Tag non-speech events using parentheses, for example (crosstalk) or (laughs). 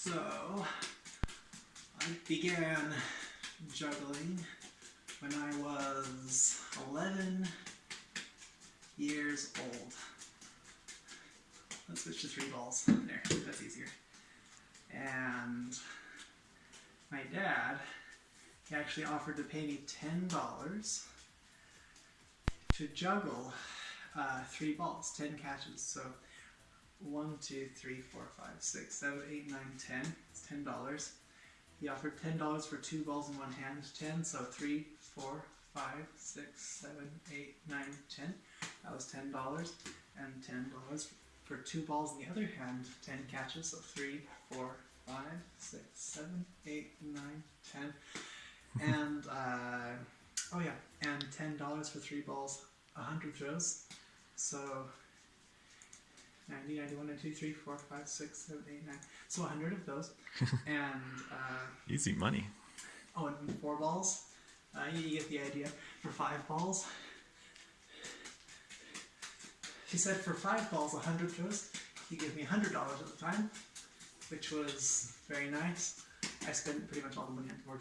So, I began juggling when I was 11 years old. Let's switch to three balls. There, that's easier. And my dad, he actually offered to pay me $10 to juggle uh, three balls, 10 catches. So one, two, three, four, five, six, seven, eight, nine, ten. It's ten dollars. He offered ten dollars for two balls in one hand. Ten, so three, four, five, six, seven, eight, nine, ten. That was ten dollars, and ten dollars for two balls in the other hand. Ten catches, so three, four, five, six, seven, eight, nine, ten, (laughs) and uh, oh yeah, and ten dollars for three balls, a hundred throws. So 90, 91, 92, 3, 4, 5, 6, 7, 8, 9. So 100 of those. (laughs) and, uh, Easy money. oh, and four balls. Uh, you, you get the idea. For five balls, he said for five balls, 100 throws, he gave me $100 at the time, which was very nice. I spent pretty much all the money on the board.